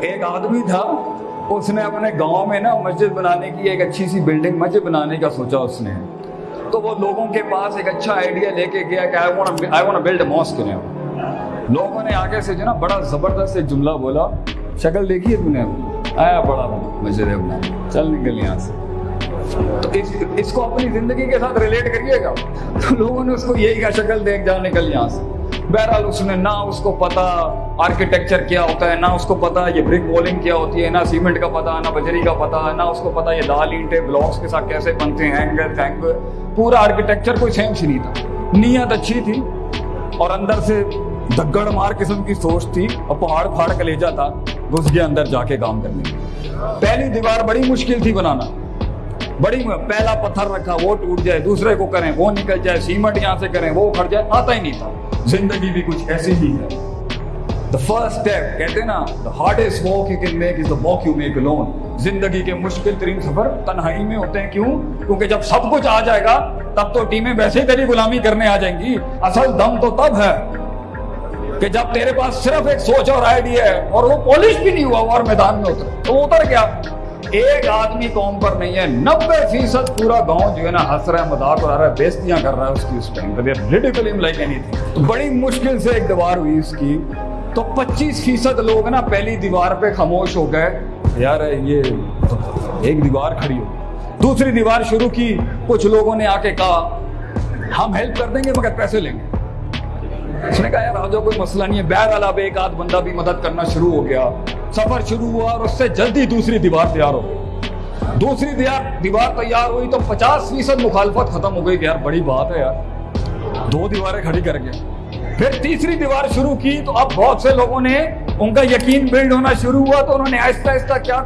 ایک آدمی تھا اس نے اپنے گاؤں میں نا مسجد بنانے کی ایک اچھی سی بلڈنگ مسجد بنانے کا سوچا اس نے۔ تو وہ لوگوں کے پاس ایک اچھا آئیڈیا لے کے گیا کہ آئی وانٹ بلڈ ماسک نے۔ لوگوں نے آگے سے جو نا بڑا زبردست ایک جملہ بولا شکل دیکھی ہے تم نے؟ آیا بڑا مسجد ہے بنا چل نکل یہاں سے۔ تو اس, اس کو اپنی زندگی کے ساتھ ریلیٹ کریے گا۔ تو لوگوں نے اس کو یہی کہا شکل دیکھ جا نکل یہاں سے۔ بہرحال اس نے نہ اس کو پتا آرکیٹیکچر کیا ہوتا ہے، نہ اس کو پتا یہ برک وولنگ کیا ہوتی ہے، نہ سیمنٹ کا پتا، نہ بجری کا پتا، نہ اس کو پتا یہ دال اینٹیں بلاکس کے ساتھ کیسے بنتے ہیں اینگل تھینگل پورا آرکیٹیکچر کوئی سینس نہیں تھا۔ نیت اچھی تھی اور اندر سے دگڑ مار قسم کی سوچ تھی۔ اور پہاڑ پھاڑ کلیجا تھا گھس گیا اندر جا کے کام کرنے۔ پہلی دیوار بڑی مشکل تھی بنانا۔ بڑی پہلا پتھر رکھا، وہ ٹوٹ جائے، دوسرے کو کریں، وہ نکل جائے سیمنٹ یہاں سے کریں، وہ اکھڑ جائے، آتا ہی نہیں تھا۔ زندگی بھی کچھ ایسی ہی ہے۔ دا فرسٹ اسٹیپ کہتے ہیں نا the hardest walk you can make is the walk you make alone. زندگی کے مشکل ترین سفر تنہائی میں ہوتے ہیں۔ کیوں؟ کیونکہ جب سب کچھ آ جائے گا، تب تو ٹیمیں ویسے ہی تیری غلامی کرنے آ جائیں گی۔ اصل دم تو تب ہے کہ جب تیرے پاس صرف ایک سوچ اور آئیڈیا ہے اور وہ پالش بھی نہیں ہوا اور میدان میں اتر تو وہ اتر گیا۔ ایک آدمی قوم پر نہیں ہے نبے فیصد پورا گاؤں جو ہے نا ہنس رہا ہے، مذاق اڑا رہا ہے، بےستیاں کر رہا ہے اس کی، اس ٹائم لائک اینی تھنگ بڑی مشکل سے ایک دیوار ہوئی اس کی۔ تو پچیس فیصد لوگ نا پہلی دیوار پہ خاموش ہو گئے۔ یار، یہ ایک دیوار کھڑی ہو۔ دوسری دیوار شروع کی، کچھ لوگوں نے آ کے کہا، ہم ہیلپ کر دیں گے مگر پیسے لیں گے۔ اس نے کہا، یار آجو کوئی مسئلہ نہیں ہے۔ بہرحال اب ایک آدھ بندہ بھی مدد کرنا شروع ہو گیا۔ سفر شروع ہوا اور اس سے جلدی دوسری دیوار تیار ہو گئی۔ دوسری دیوار دیوار تیار ہوئی تو پچاس فیصد مخالفت ختم ہو گئی کہ یار بڑی بات ہے یار۔ دو دیواریں کھڑی کر کے۔ پھر تیسری دیوار شروع کی تو اب بہت سے لوگوں نے ان کا یقین بلڈ ہونا شروع ہوا تو انہوں نے آہستہ آہستہ کیا کہا؟